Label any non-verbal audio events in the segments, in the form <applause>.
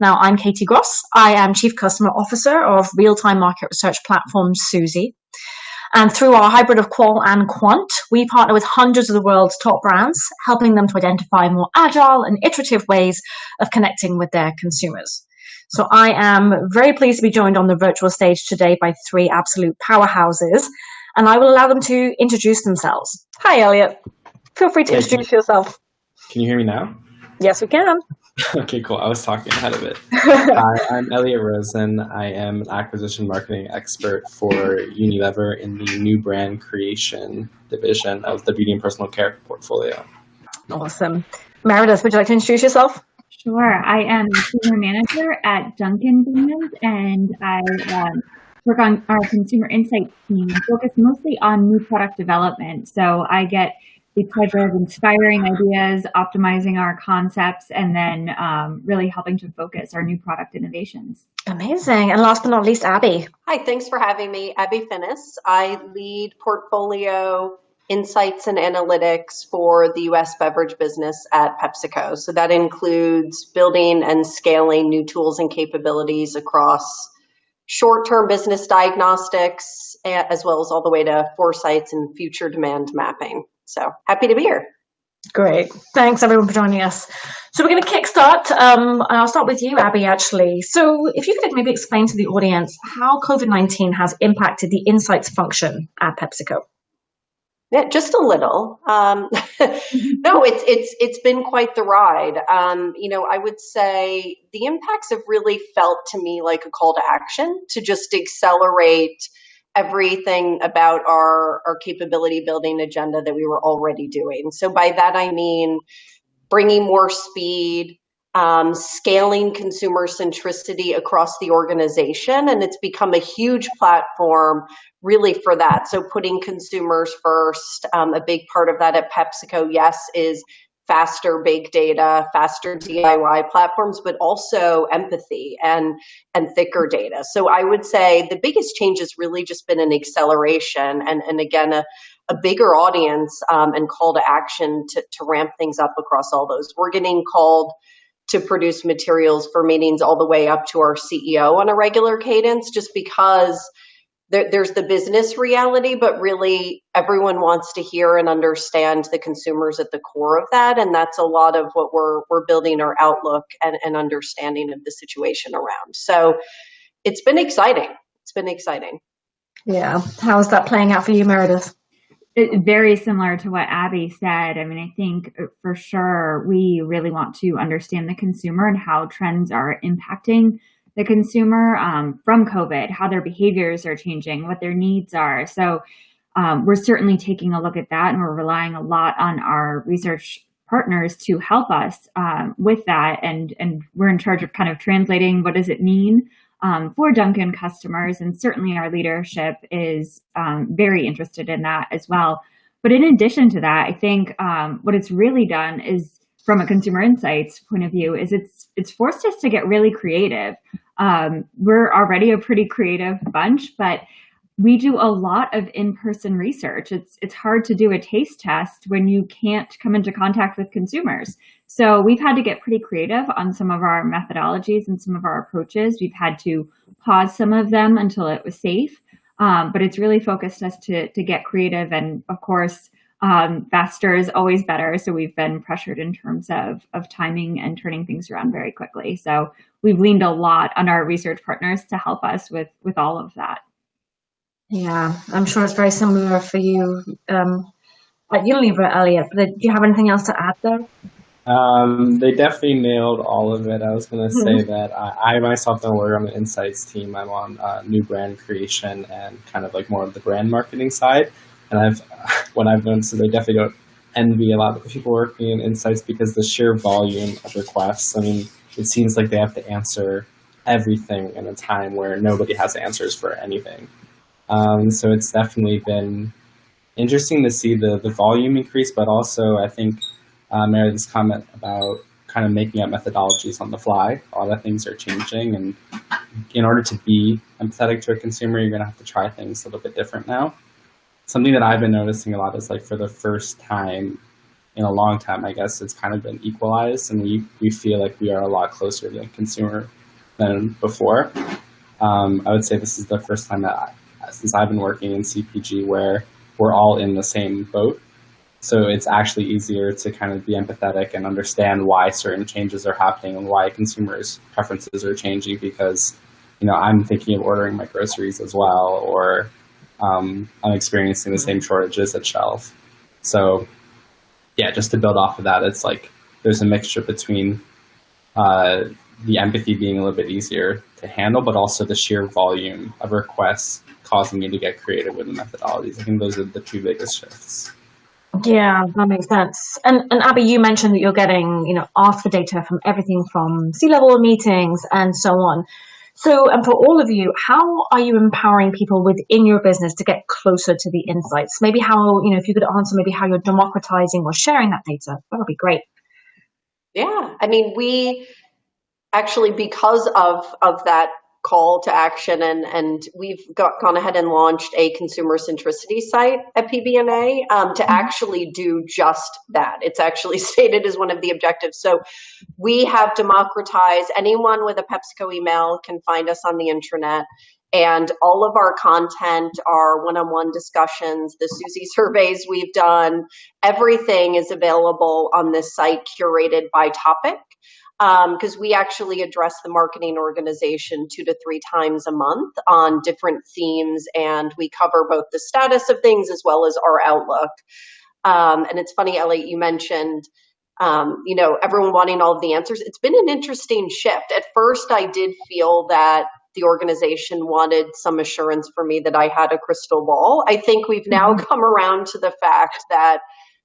Now, I'm Katie Gross. I am Chief Customer Officer of real-time market research platform Suzy. And through our hybrid of qual and quant, we partner with hundreds of the world's top brands, helping them to identify more agile and iterative ways of connecting with their consumers. So I am very pleased to be joined on the virtual stage today by three absolute powerhouses, and I will allow them to introduce themselves. Hi, Elliot. Feel free to Hey, introduce yourself. Can you hear me now? Yes, we can. <laughs> Okay, cool. I was talking ahead of it. <laughs> Hi, I'm Elliot Rosen. I am an acquisition marketing expert for Unilever in the new brand creation division of the beauty and personal care portfolio. awesome. Meredith, would you like to introduce yourself? Sure. I am a senior manager at Dunkin' Donuts, and I um, work on our consumer insight team, focused mostly on new product development. So I get the pleasure of inspiring ideas, optimizing our concepts, and then um, really helping to focus our new product innovations. Amazing. And last but not least, Abby. Hi, thanks for having me. Abby Finnis. I lead portfolio insights and analytics for the US beverage business at PepsiCo. So that includes building and scaling new tools and capabilities across short term business diagnostics, as well as all the way to foresights and future demand mapping. So happy to be here. Great. Thanks everyone for joining us. So we're going to kickstart, um, and I'll start with you, Abby, actually. So if you could maybe explain to the audience how COVID-19 has impacted the insights function at PepsiCo. Yeah, just a little. Um, <laughs> no, it's it's it's been quite the ride. Um, you know, I would say the impacts have really felt to me like a call to action to just accelerate everything about our our capability building agenda that we were already doing. So by that I mean bringing more speed, um, scaling consumer centricity across the organization, and it's become a huge platform really for that. So putting consumers first, um, a big part of that at PepsiCo, yes, is faster big data, faster DIY platforms, but also empathy and and thicker data. So I would say the biggest change has really just been an acceleration and and again a a bigger audience um, and call to action to, to ramp things up across all those. We're getting called to produce materials for meetings all the way up to our CEO on a regular cadence just because there, there's the business reality, but really everyone wants to hear and understand the consumers at the core of that. And that's a lot of what we're, we're building our outlook and, and understanding of the situation around. So it's been exciting. It's been exciting. Yeah. How is that playing out for you, Meredith? It, very similar to what Abby said. I mean, I think uh, for sure we really want to understand the consumer and how trends are impacting the consumer um, from COVID, how their behaviors are changing, what their needs are. So um, we're certainly taking a look at that and we're relying a lot on our research partners to help us um, with that. And, and we're in charge of kind of translating what does it mean um, for Dunkin' customers. And certainly our leadership is um, very interested in that as well. But in addition to that, I think um, what it's really done is from a consumer insights point of view is it's it's forced us to get really creative. Um, we're already a pretty creative bunch, but we do a lot of in-person research. It's it's hard to do a taste test when you can't come into contact with consumers. So we've had to get pretty creative on some of our methodologies and some of our approaches. We've had to pause some of them until it was safe, um, but it's really focused us to to get creative. And of course, um, faster is always better. So we've been pressured in terms of of timing and turning things around very quickly. So we've leaned a lot on our research partners to help us with with all of that. Yeah, I'm sure it's very similar for you um, at Unilever, Elliot. But do you have anything else to add there? Um, they definitely nailed all of it. I was going to say that I, I myself don't work on the insights team. I'm on uh, new brand creation and kind of like more of the brand marketing side. And I've <laughs> what I've noticed is I definitely don't envy a lot of the people working in insights because the sheer volume of requests. I mean, it seems like they have to answer everything in a time where nobody has answers for anything. Um, so it's definitely been interesting to see the, the volume increase, but also I think uh, Meredith's comment about kind of making up methodologies on the fly. A lot of things are changing, and in order to be empathetic to a consumer, you're going to have to try things a little bit different now. Something that I've been noticing a lot is like for the first time in a long time, I guess it's kind of been equalized, and we we feel like we are a lot closer to the consumer than before. Um, I would say this is the first time that I, since I've been working in CPG where we're all in the same boat. So it's actually easier to kind of be empathetic and understand why certain changes are happening and why consumers' preferences are changing because, you know, I'm thinking of ordering my groceries as well, or um, I'm experiencing the same shortages at shelf. So, yeah, just to build off of that, it's like there's a mixture between uh, the empathy being a little bit easier to handle, but also the sheer volume of requests causing me to get creative with the methodologies. I think those are the two biggest shifts. Yeah, that makes sense. And and Abby, you mentioned that you're getting, you know, asked for data from everything from C-level meetings and so on. So, and for all of you, how are you empowering people within your business to get closer to the insights? Maybe how, you know, if you could answer maybe how you're democratizing or sharing that data, that would be great. Yeah, I mean, we actually because of of that call to action and and we've got, gone ahead and launched a consumer centricity site at pbna um, to mm-hmm. actually do just that. It's actually <laughs> stated as one of the objectives. So we have democratized anyone with a pepsico email can find us on the internet and all of our content, our one on one discussions, the Suzy surveys we've done, everything is available on this site curated by topic because um, we actually address the marketing organization two to three times a month on different themes, and we cover both the status of things as well as our outlook. Um, and it's funny, Ellie, you mentioned, um, you know, everyone wanting all of the answers. It's been an interesting shift. At first, I did feel that the organization wanted some assurance for me that I had a crystal ball. I think we've now mm-hmm. come around to the fact that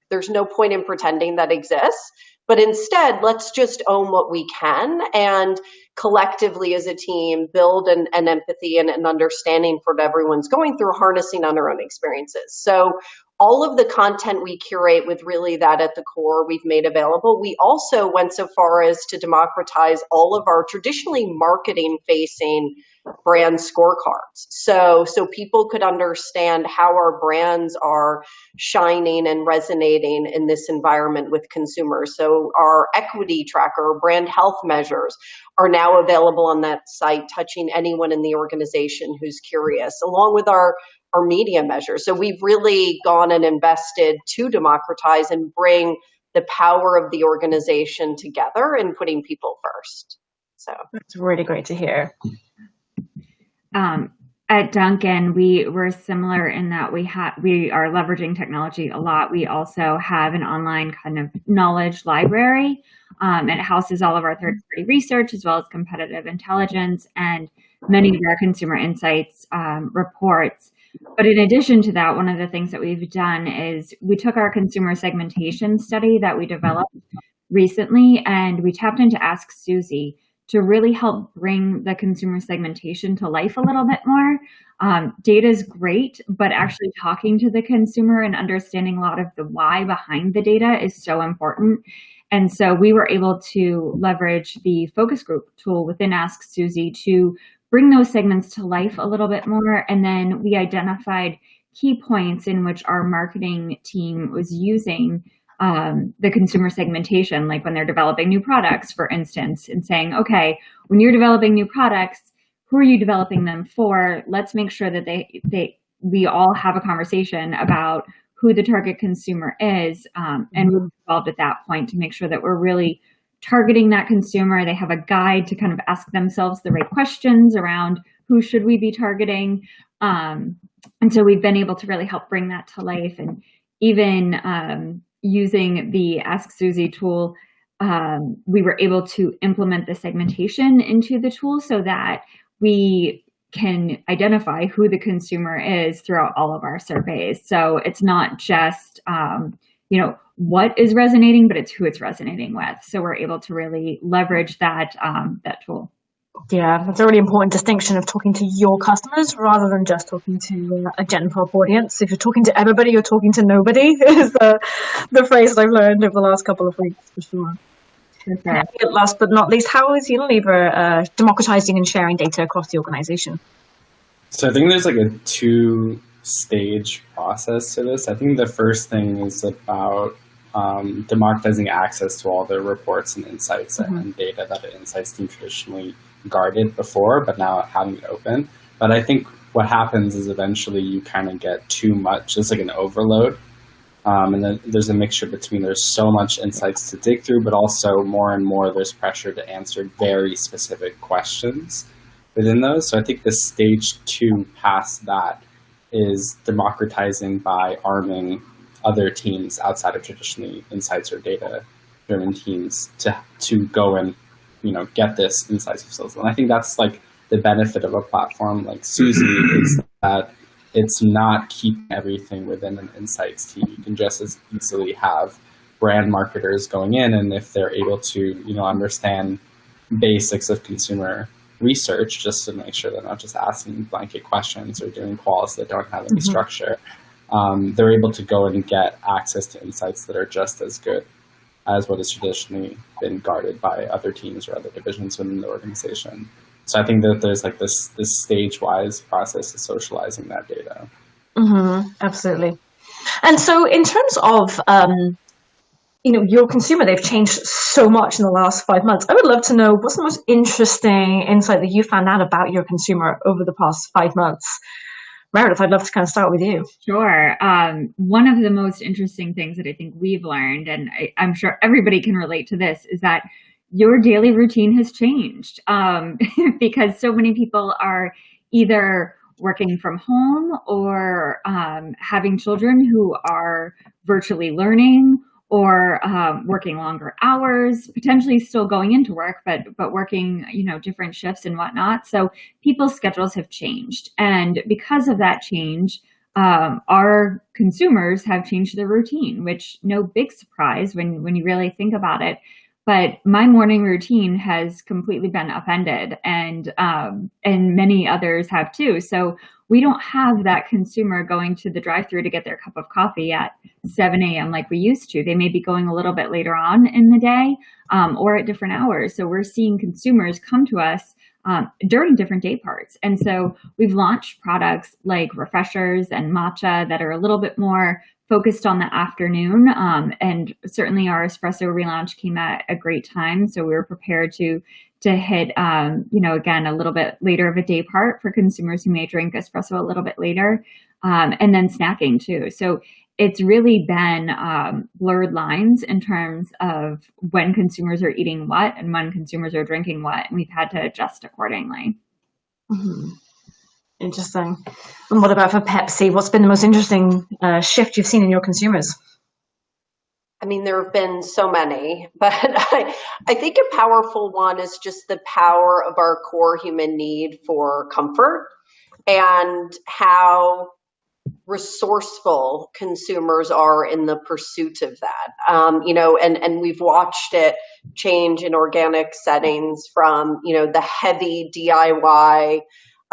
there's no point in pretending that exists but instead, let's just own what we can and collectively as a team build an, an empathy and an understanding for what everyone's going through, harnessing on their own experiences. So all of the content we curate with really that at the core we've made available. We also went so far as to democratize all of our traditionally marketing facing brand scorecards. So so people could understand how our brands are shining and resonating in this environment with consumers. So our equity tracker, brand health measures are now available on that site touching anyone in the organization who's curious along with our our media measures. So we've really gone and invested to democratize and bring the power of the organization together and putting people first. So that's really great to hear. Um, at Dunkin', we were similar in that we have we are leveraging technology a lot. We also have an online kind of knowledge library, um, it houses all of our third-party research as well as competitive intelligence and many of our consumer insights um, reports. But in addition to that, one of the things that we've done is we took our consumer segmentation study that we developed recently and we tapped into Ask Suzy to really help bring the consumer segmentation to life a little bit more. Um, data is great, but actually talking to the consumer and understanding a lot of the why behind the data is so important. And so we were able to leverage the focus group tool within Ask Suzy to bring those segments to life a little bit more. And then we identified key points in which our marketing team was using um, the consumer segmentation, like when they're developing new products, for instance, and saying, okay, when you're developing new products, who are you developing them for? Let's make sure that they, they we all have a conversation about who the target consumer is um, and move involved at that point to make sure that we're really targeting that consumer. They have a guide to kind of ask themselves the right questions around who should we be targeting. Um, and so we've been able to really help bring that to life and even um, using the Ask Suzy tool, um, we were able to implement the segmentation into the tool so that we can identify who the consumer is throughout all of our surveys. So it's not just, um, you know, what is resonating, but it's who it's resonating with. So we're able to really leverage that, um, that tool. Yeah, that's a really important distinction of talking to your customers rather than just talking to a gen pop audience. If you're talking to everybody, you're talking to nobody, <laughs> is the, the phrase that I've learned over the last couple of weeks for sure. Okay. Last but not least, how is Unilever uh, democratizing and sharing data across the organization? So I think there's like a two stage process to this. I think the first thing is about um, democratizing access to all the reports and insights mm-hmm. and data that the insights team traditionally guarded before, but now having it open. But I think what happens is eventually you kind of get too much, it's like an overload. Um, and then there's a mixture between there's so much insights to dig through, but also more and more there's pressure to answer very specific questions within those. So I think the stage two past that is democratizing by arming other teams outside of traditionally insights or data driven teams to to go and you know get this insights themselves. And I think that's like the benefit of a platform like Suzy <clears throat> is that it's not keeping everything within an insights team. You can just as easily have brand marketers going in and if they're able to, you know, understand basics of consumer research just to make sure they're not just asking blanket questions or doing quals that don't have any mm-hmm. structure. Um, they're able to go and get access to insights that are just as good as what has traditionally been guarded by other teams or other divisions within the organization. So I think that there's like this this stage wise process of socializing that data. Mm-hmm, absolutely. And so in terms of um, you know your consumer they've changed so much in the last five months. I would love to know what's the most interesting insight that you found out about your consumer over the past five months. Meredith i'd love to kind of start with you. Sure. Um, one of the most interesting things that i think we've learned and I, i'm sure everybody can relate to this is that your daily routine has changed. Um, <laughs> because so many people are either working from home or um, having children who are virtually learning or um, working longer hours, potentially still going into work, but but working you know different shifts and whatnot. So people's schedules have changed, and because of that change, um, our consumers have changed their routine. Which no big surprise when when you really think about it. But my morning routine has completely been upended, and um, and many others have too. So we don't have that consumer going to the drive-through to get their cup of coffee at 7 a.m. like we used to. They may be going a little bit later on in the day um, or at different hours. So we're seeing consumers come to us um, during different day parts. And so we've launched products like refreshers and matcha that are a little bit more focused on the afternoon. Um, and certainly our espresso relaunch came at a great time. So we were prepared to to hit, um, you know, again, a little bit later of a day part for consumers who may drink espresso a little bit later, um, and then snacking too. So it's really been um, blurred lines in terms of when consumers are eating what and when consumers are drinking what, and we've had to adjust accordingly. Mm-hmm. Interesting. And what about for Pepsi? What's been the most interesting uh, shift you've seen in your consumers? I mean, there have been so many, <laughs> but I, I think a powerful one is just the power of our core human need for comfort and how resourceful consumers are in the pursuit of that. Um, you know, and, and we've watched it change in organic settings from, you know, the heavy DIY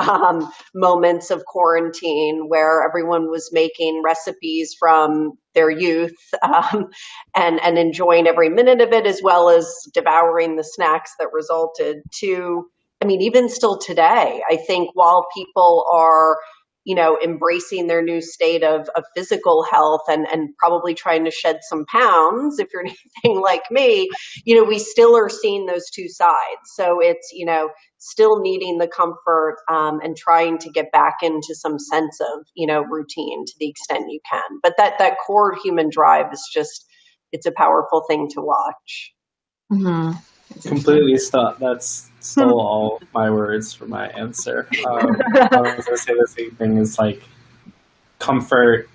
um, moments of quarantine where everyone was making recipes from their youth <laughs> um, and and enjoying every minute of it as well as devouring the snacks that resulted to i mean even still today i think while people are you know embracing their new state of, of physical health and and probably trying to shed some pounds if you're <laughs> anything like me you know we still are seeing those two sides. So it's you know still needing the comfort um, and trying to get back into some sense of you know routine to the extent you can. But that that core human drive is just it's a powerful thing to watch. Mm-hmm. completely stop that's stole all my words for my answer. <laughs> Um, i was going to say the same thing is like comfort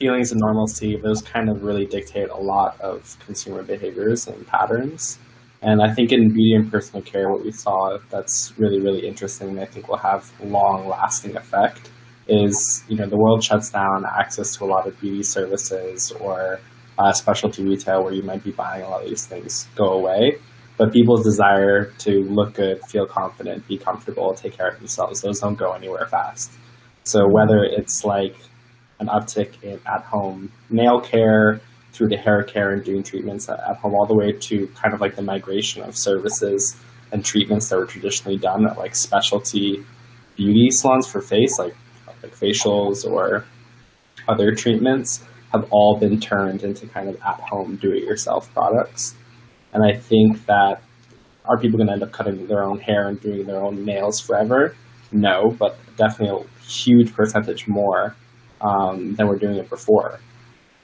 feelings of normalcy those kind of really dictate a lot of consumer behaviors and patterns and I think in beauty and personal care, what we saw that's really, really interesting and I think will have long lasting effect is, you know, the world shuts down access to a lot of beauty services or uh, specialty retail where you might be buying a lot of these things go away. But people's desire to look good, feel confident, be comfortable, take care of themselves, those don't go anywhere fast. So whether it's like an uptick in at home nail care, through the hair care and doing treatments at, home, all the way to kind of like the migration of services and treatments that were traditionally done at like specialty beauty salons for face, like like facials or other treatments. have all been turned into kind of at home do it yourself products. And I think that are people going to end up cutting their own hair and doing their own nails forever? No, but definitely a huge percentage more um, than we're doing it before.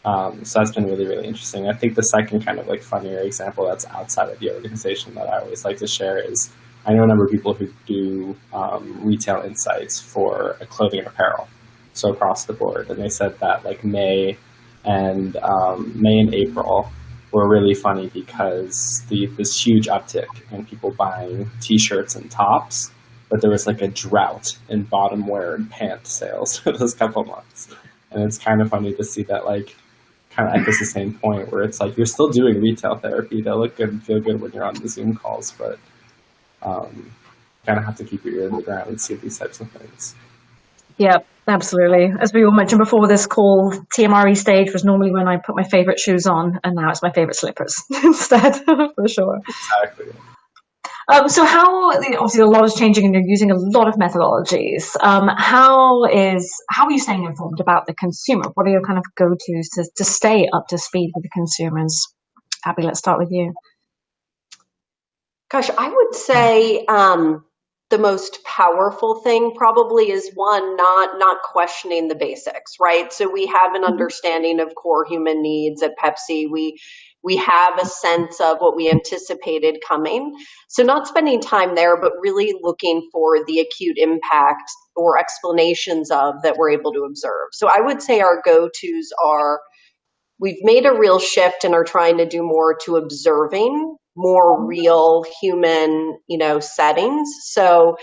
Um, so that's been really, really interesting. I think the second kind of like funnier example that's outside of the organization that I always like to share is I know a number of people who do um, retail insights for clothing and apparel, so across the board, and they said that like May and um, May and April were really funny because the this huge uptick in people buying T-shirts and tops, but there was like a drought in bottom wear and pant sales <laughs> for those couple months, and it's kind of funny to see that like kind of echoes the same point where it's like you're still doing retail therapy to look good and feel good when you're on the Zoom calls, but um, kind of have to keep your ear to the ground and see these types of things. Yeah, absolutely. As we all mentioned before this call, TMRE stage was normally when I put my favorite shoes on, and now it's my favorite slippers <laughs> instead, <laughs> for sure. Exactly. Um, so how obviously a lot is changing and you're using a lot of methodologies. Um, how is how are you staying informed about the consumer? What are your kind of go-tos to, to stay up to speed with the consumers? Abby, let's start with you. Gosh, I would say um, the most powerful thing probably is one not not questioning the basics, right? So we have an mm-hmm. understanding of core human needs at Pepsi. We we have a sense of what we anticipated coming. So not spending time there, but really looking for the acute impact or explanations of that we're able to observe. So I would say our go-tos are we've made a real shift and are trying to do more to observing more real human, you know, settings. So,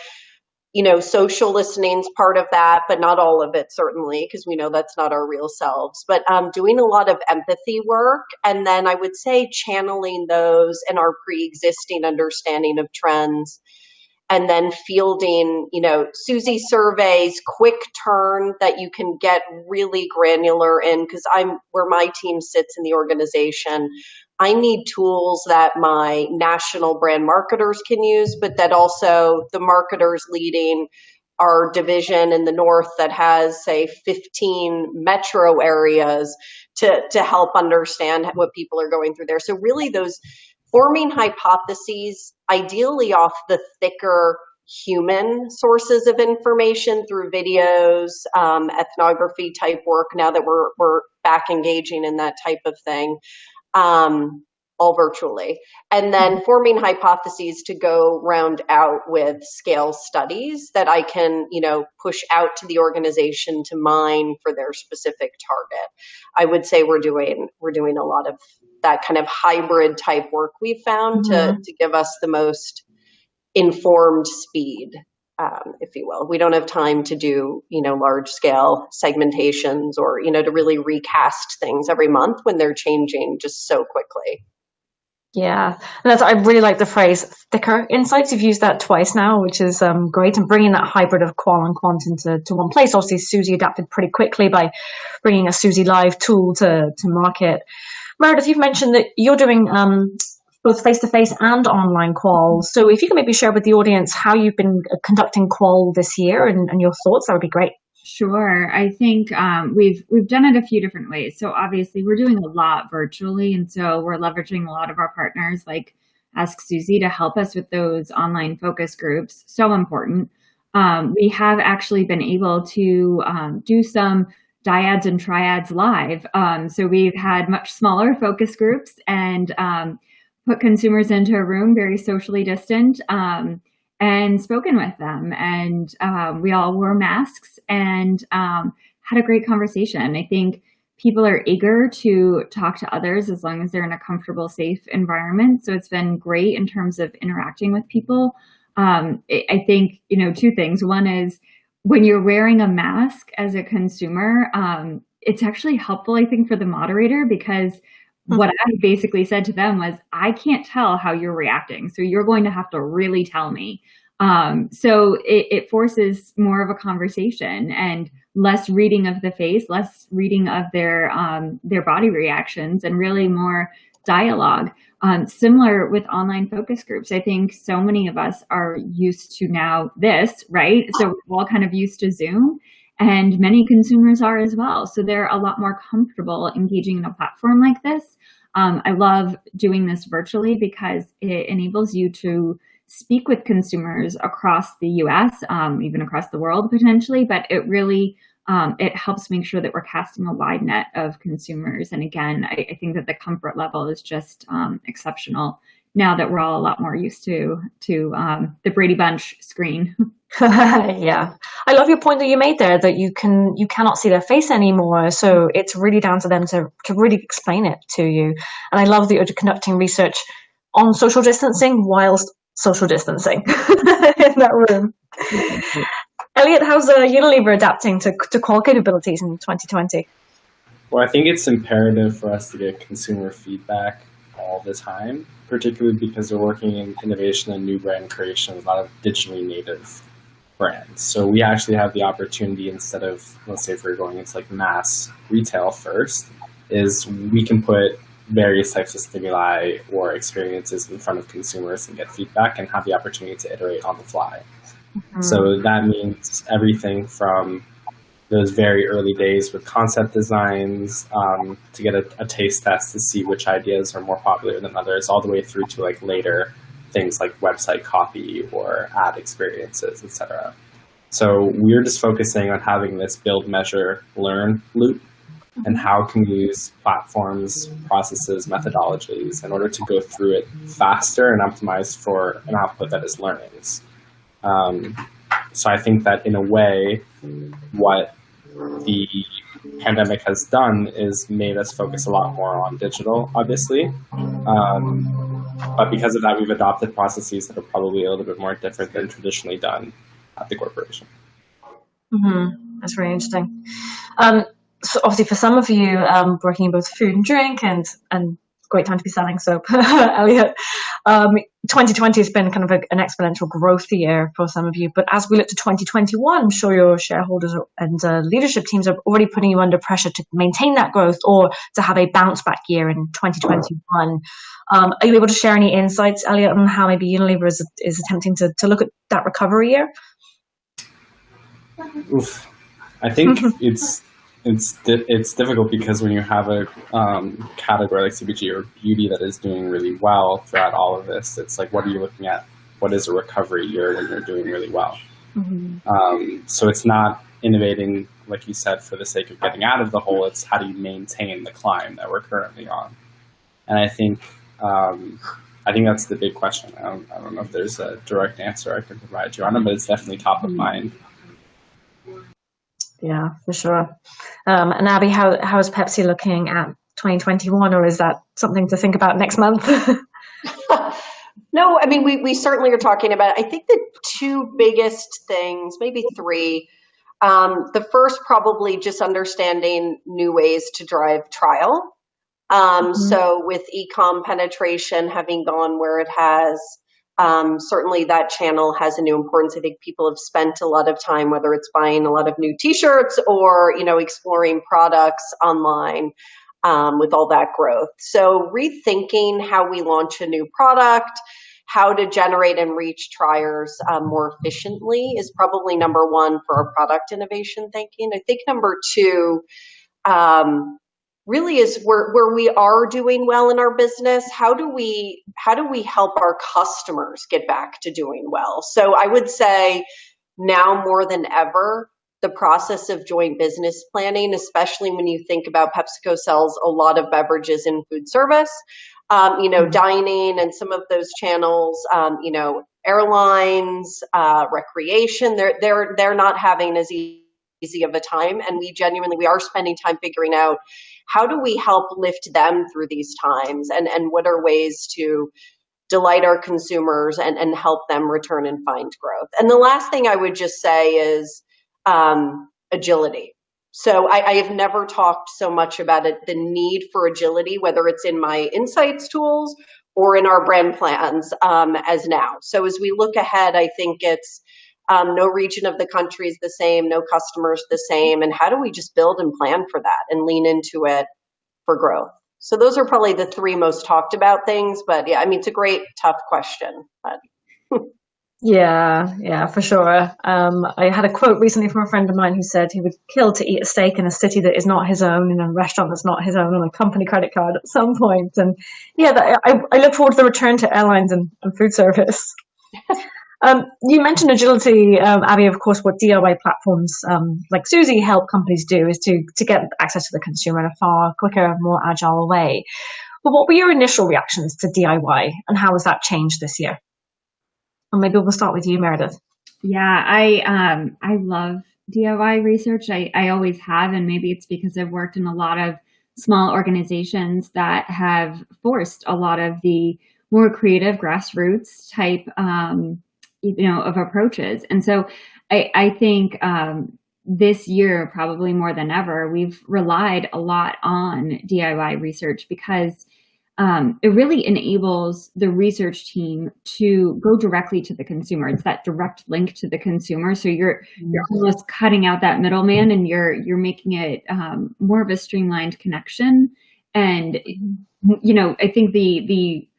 you know, social listening is part of that, but not all of it, certainly, because we know that's not our real selves. But um, doing a lot of empathy work, and then I would say channeling those and our pre existing understanding of trends and then fielding, you know, Suzy surveys, quick turn that you can get really granular in because I'm where my team sits in the organization. I need tools that my national brand marketers can use, but that also the marketers leading our division in the north that has say 15 metro areas to to help understand what people are going through there so really those forming hypotheses, ideally off the thicker human sources of information through videos, um, ethnography type work, now that we're, we're back engaging in that type of thing. Um, all virtually. And then mm-hmm. forming hypotheses to go round out with scale studies that I can, you know, push out to the organization to mine for their specific target. I would say we're doing we're doing a lot of that kind of hybrid type work we've found mm-hmm. to, to give us the most informed speed um, if you will. We don't have time to do, you know, large scale segmentations or, you know, to really recast things every month when they're changing just so quickly. Yeah, and that's I really like the phrase thicker insights. You've used that twice now, which is um, great, and bringing that hybrid of qual and quant into to one place. Obviously, Suzy adapted pretty quickly by bringing a Suzy Live tool to to market. Meredith, you've mentioned that you're doing um, both face-to-face and online qual. So if you can maybe share with the audience how you've been uh, conducting qual this year and, and your thoughts, that would be great. Sure. I think um, we've we've done it a few different ways. So obviously we're doing a lot virtually, and so we're leveraging a lot of our partners like Ask Suzy to help us with those online focus groups. So important. Um, we have actually been able to um, do some dyads and triads live. Um, so we've had much smaller focus groups and um, put consumers into a room very socially distant um, and spoken with them. And um, we all wore masks and um, had a great conversation. I think people are eager to talk to others as long as they're in a comfortable, safe environment. So it's been great in terms of interacting with people. Um, I think, you know, two things. One is when you're wearing a mask as a consumer, um, it's actually helpful, I think, for the moderator because. What I basically said to them was, I can't tell how you're reacting. So you're going to have to really tell me. Um, so it, it forces more of a conversation and less reading of the face, less reading of their um, their body reactions, and really more dialogue. Um, similar with online focus groups, I think so many of us are used to now this, right? So we're all kind of used to Zoom. And many consumers are as well. So they're a lot more comfortable engaging in a platform like this. Um, I love doing this virtually because it enables you to speak with consumers across the US, um, even across the world potentially, but it really um, it helps make sure that we're casting a wide net of consumers. And again, I, I think that the comfort level is just um, exceptional now that we're all a lot more used to to um, the Brady Bunch screen. <laughs> <laughs> yeah, I love your point that you made there that you can you cannot see their face anymore, so it's really down to them to to really explain it to you. And I love that you're conducting research on social distancing whilst social distancing <laughs> in that room. Elliot, how's uh, Unilever adapting to to qual capabilities in 2020? Well, I think it's imperative for us to get consumer feedback all the time, particularly because we're working in innovation and new brand creation, with a lot of digitally native brands. So we actually have the opportunity instead of, let's say if we're going into like mass retail first, is we can put various types of stimuli or experiences in front of consumers and get feedback and have the opportunity to iterate on the fly. Mm -hmm. So that means everything from those very early days with concept designs um, to get a, a, taste test to see which ideas are more popular than others, all the way through to like later things like website copy or ad experiences, etc. So we're just focusing on having this build, measure, learn loop and how can we use platforms, processes, methodologies in order to go through it faster and optimize for an output that is learnings. Um, so I think that in a way, what the pandemic has done is made us focus a lot more on digital, obviously. Um, but because of that, we've adopted processes that are probably a little bit more different than traditionally done at the corporation. Mm -hmm. That's really interesting. Um, so obviously, for some of you um, working in both food and drink and and great time to be selling soap, <laughs> Elliot. Um, 2020 has been kind of a, an exponential growth year for some of you, but as we look to 2021, I'm sure your shareholders and uh, leadership teams are already putting you under pressure to maintain that growth or to have a bounce back year in 2021. Um, are you able to share any insights, Elliot, on how maybe Unilever is, is attempting to, to look at that recovery year? Oof. I think <laughs> it's it's di it's difficult because when you have a um, category like CPG or beauty that is doing really well throughout all of this, it's like, what are you looking at? What is a recovery year when you're doing really well? Mm -hmm. um, so it's not innovating, like you said, for the sake of getting out of the hole. It's how do you maintain the climb that we're currently on? And I think um, I think that's the big question. I don't, I don't know if there's a direct answer I can provide you on it, but it's definitely top of mm-hmm. mind. Yeah, for sure. Um, and Abby, how how is Pepsi looking at 2021, or is that something to think about next month? <laughs> no, I mean we we certainly are talking about. I think the two biggest things, maybe three. Um, the first, probably just understanding new ways to drive trial. Um, mm -hmm. So with ecom penetration having gone where it has, um, certainly that channel has a new importance. I think people have spent a lot of time, whether it's buying a lot of new t-shirts or, you know, exploring products online um, with all that growth. So rethinking how we launch a new product, how to generate and reach triers um, more efficiently is probably number one for our product innovation thinking. I think number two, um, really is where, where we are doing well in our business. How do we how do we help our customers get back to doing well? So i would say now more than ever the process of joint business planning especially when you think about pepsico sells a lot of beverages in food service um, you know mm-hmm. dining and some of those channels um, you know airlines uh, recreation they're they're they're not having as easy of a time. And we genuinely we are spending time figuring out how do we help lift them through these times and, and what are ways to delight our consumers and, and help them return and find growth. And the last thing I would just say is um, agility. So I, I, have never talked so much about it, the need for agility, whether it's in my insights tools or in our brand plans um, as now. So as we look ahead, I think it's um, no region of the country is the same, no customers the same. And how do we just build and plan for that and lean into it for growth? So those are probably the three most talked about things. But yeah, I mean, it's a great, tough question. But <laughs> Yeah, yeah, for sure. Um, I had a quote recently from a friend of mine who said he would kill to eat a steak in a city that is not his own, in a restaurant that's not his own, on a company credit card at some point. And yeah, that, I, I look forward to the return to airlines and, and food service. <laughs> um, you mentioned agility, um, Abby. Of course, what DIY platforms um, like Suzy help companies do is to to get access to the consumer in a far quicker, more agile way. But what were your initial reactions to DIY, and how has that changed this year? Or maybe we'll start with you, Meredith. Yeah, I um I love DIY research. I, I always have, and maybe it's because I've worked in a lot of small organizations that have forced a lot of the more creative grassroots type um, you know of approaches. And so I, I think um, this year, probably more than ever, we've relied a lot on DIY research because um, it really enables the research team to go directly to the consumer. It's that direct link to the consumer. So you're you're mm-hmm. almost cutting out that middleman, and you're you're making it um, more of a streamlined connection. And you know, I think the the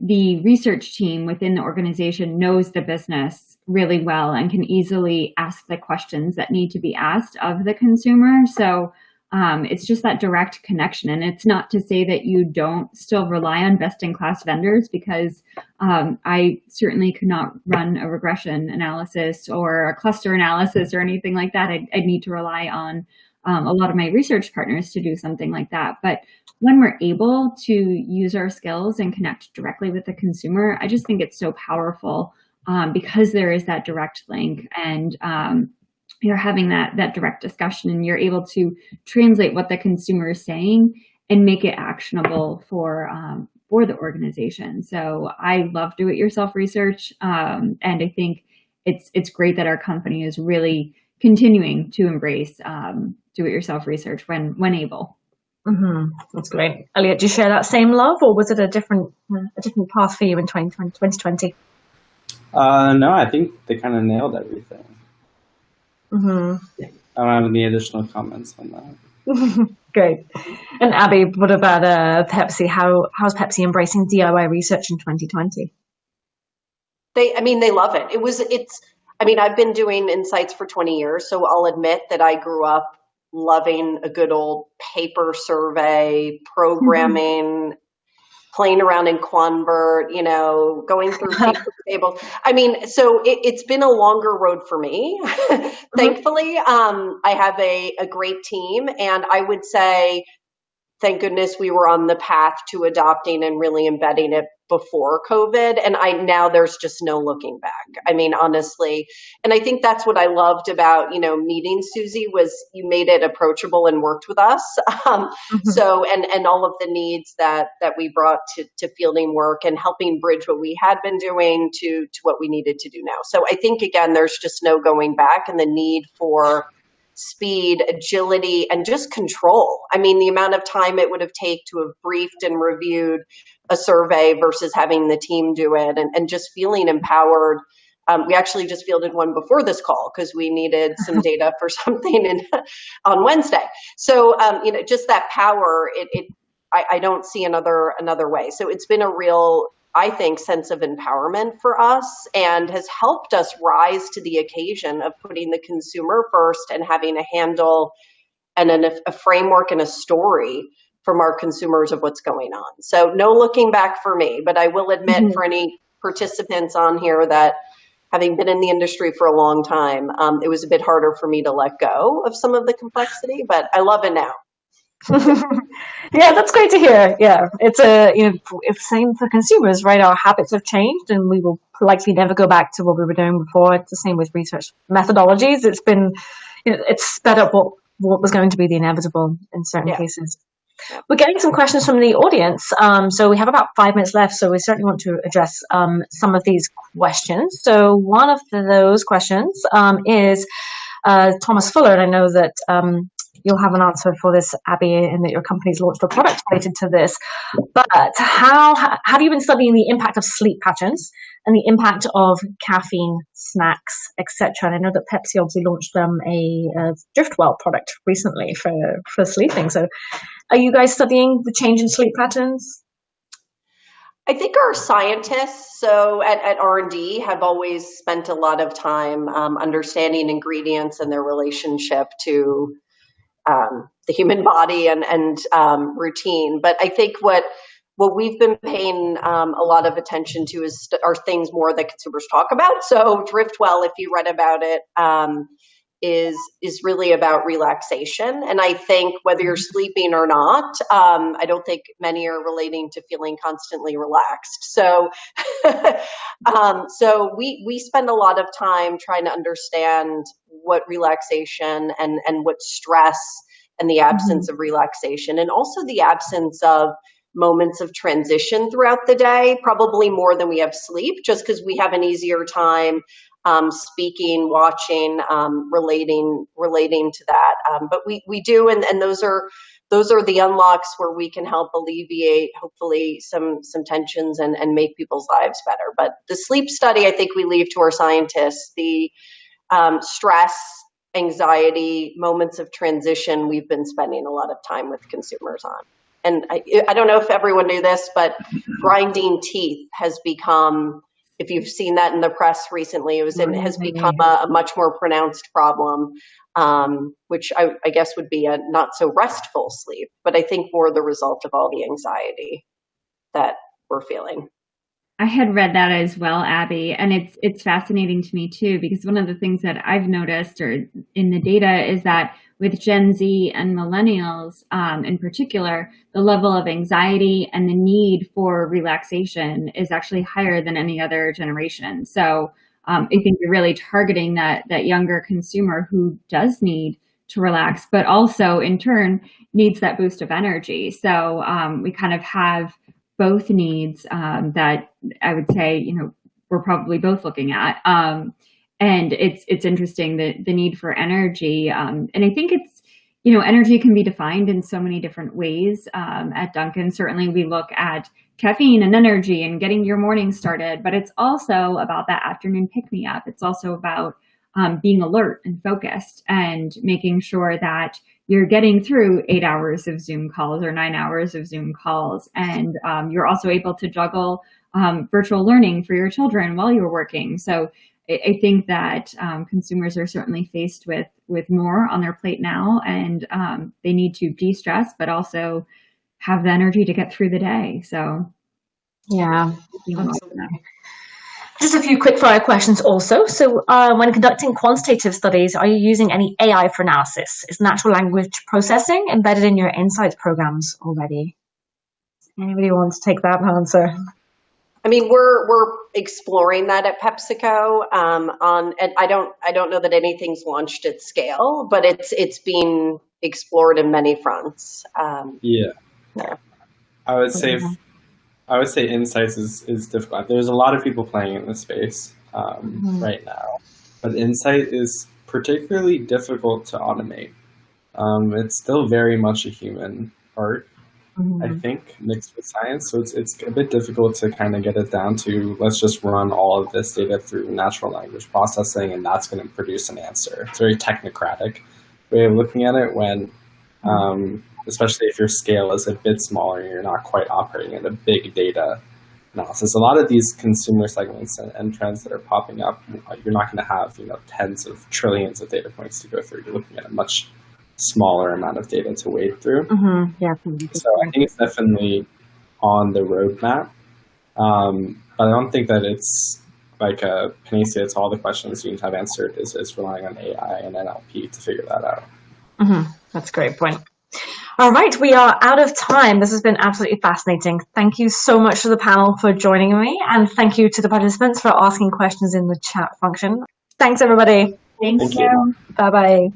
the research team within the organization knows the business really well and can easily ask the questions that need to be asked of the consumer. So um, it's just that direct connection. And it's not to say that you don't still rely on best in class vendors because um, I certainly could not run a regression analysis or a cluster analysis or anything like that. I'd, I'd need to rely on um, a lot of my research partners to do something like that. But when we're able to use our skills and connect directly with the consumer, I just think it's so powerful um, because there is that direct link and um, you're having that that direct discussion and you're able to translate what the consumer is saying and make it actionable for um, for the organization. So I love do it yourself research, um, and I think it's it's great that our company is really continuing to embrace um, do it yourself research when when able. Mm-hmm. That's great, Elliot. Do you share that same love, or was it a different a different path for you in 2020? 2020? Uh, no, I think they kind of nailed everything. Mm-hmm. I don't have any additional comments on that. <laughs> Great. And Abby, what about uh, Pepsi? How how's Pepsi embracing DIY research in 2020? They, I mean, they love it. It was, it's. I mean, I've been doing insights for 20 years, so I'll admit that I grew up loving a good old paper survey, programming, mm-hmm playing around in Quanvert, you know, going through <laughs> paper tables. I mean, so it, has been a longer road for me. <laughs> Mm-hmm. Thankfully, um, I have a, a great team, and I would say thank goodness we were on the path to adopting and really embedding it before COVID. And I now there's just no looking back. I mean, honestly. And I think that's what I loved about, you know, meeting Suzy was you made it approachable and worked with us. <laughs> Um, mm-hmm. So and and all of the needs that that we brought to, to fielding work and helping bridge what we had been doing to to what we needed to do now. So I think again there's just no going back and the need for speed, agility, and just control. I mean, the amount of time it would have taken to have briefed and reviewed a survey versus having the team do it and, and just feeling empowered. Um, we actually just fielded one before this call because we needed <laughs> some data for something in, <laughs> on Wednesday. So, um, you know, just that power, it, it I, I don't see another another way. So it's been a real I think, sense of empowerment for us and has helped us rise to the occasion of putting the consumer first and having a handle and an, a framework and a story from our consumers of what's going on. So, no looking back for me, but I will admit mm-hmm. for any participants on here that having been in the industry for a long time, um, it was a bit harder for me to let go of some of the complexity, but I love it now. <laughs> yeah, that's great to hear. Yeah, it's a you know it's same for consumers, right? Our habits have changed, and we will likely never go back to what we were doing before. It's the same with research methodologies. It's been you know, it's sped up what what was going to be the inevitable in certain yeah. cases. We're getting some questions from the audience, um, so we have about five minutes left. So we certainly want to address um, some of these questions. So one of those questions um, is uh, Thomas Fuller, and I know that um, you'll have an answer for this, Abby, and that your company's launched a product related to this. But how have you been studying the impact of sleep patterns and the impact of caffeine, snacks, etc.? And I know that Pepsi obviously launched um, a, a DriftWell product recently for for sleeping. So, are you guys studying the change in sleep patterns? I think our scientists, so at, at R&D, have always spent a lot of time um, understanding ingredients and their relationship to um, the human body and, and um, routine. But I think what what we've been paying um, a lot of attention to is are things more that consumers talk about. So Driftwell, if you read about it, um, is is really about relaxation and i think whether you're mm-hmm. sleeping or not um, i don't think many are relating to feeling constantly relaxed so <laughs> um, so we we spend a lot of time trying to understand what relaxation and and what stress and the absence mm-hmm. of relaxation and also the absence of moments of transition throughout the day, probably more than we have sleep, just because we have an easier time um, speaking, watching, um, relating, relating to that. Um, but we we do, and and those are those are the unlocks where we can help alleviate hopefully some some tensions and and make people's lives better. But the sleep study, I think we leave to our scientists. The um, stress, anxiety, moments of transition, we've been spending a lot of time with consumers on. And I, I don't know if everyone knew this, but grinding teeth has become if you've seen that in the press recently, it was in, has become a, a, much more pronounced problem, um, which I, I, guess would be a not so restful sleep, but I think more the result of all the anxiety that we're feeling. I had read that as well, Abby, and it's it's fascinating to me too because one of the things that I've noticed or in the data is that with Gen Z and millennials um, in particular, the level of anxiety and the need for relaxation is actually higher than any other generation. So um, I think you're really targeting that that younger consumer who does need to relax, but also in turn needs that boost of energy. So um, we kind of have both needs um, that I would say, you know, we're probably both looking at. Um, and it's it's interesting the the need for energy. Um, and I think it's you know energy can be defined in so many different ways. Um, at Dunkin' certainly we look at caffeine and energy and getting your morning started, but it's also about that afternoon pick me up. It's also about um, being alert and focused and making sure that you're getting through eight hours of Zoom calls or nine hours of Zoom calls. And um, you're also able to juggle um, virtual learning for your children while you're working. So I, I think that um, consumers are certainly faced with, with more on their plate now and um, they need to de-stress, but also have the energy to get through the day. So yeah, just a few quick fire questions also. So uh, when conducting quantitative studies, are you using any AI for analysis? Is natural language processing embedded in your insights programs already? Anybody wants to take that answer? I mean, we're we're exploring that at PepsiCo. Um, on and I don't I don't know that anything's launched at scale, but it's it's being explored in many fronts. Um, yeah. yeah. I would say mm-hmm. I would say insights is, is difficult. There's a lot of people playing in this space um, mm-hmm. right now, but insight is particularly difficult to automate. Um, it's still very much a human art, mm-hmm. I think, mixed with science. So it's, it's a bit difficult to kind of get it down to let's just run all of this data through natural language processing and that's going to produce an answer. It's a very technocratic way of looking at it when um, especially if your scale is a bit smaller and you're not quite operating in a big data analysis. A lot of these consumer segments and, and trends that are popping up, you're not going to have you know tens of trillions of data points to go through. You're looking at a much smaller amount of data to wade through. Mm-hmm. Yeah. So I think it's definitely on the roadmap, um, but I don't think that it's like a panacea. It's all the questions you need to have answered. Is is relying on AI and NLP to figure that out. Mm-hmm. That's a great point. All right, we are out of time. This has been absolutely fascinating. Thank you so much to the panel for joining me, and thank you to the participants for asking questions in the chat function. Thanks, everybody. Thank, thank you. you. Bye bye.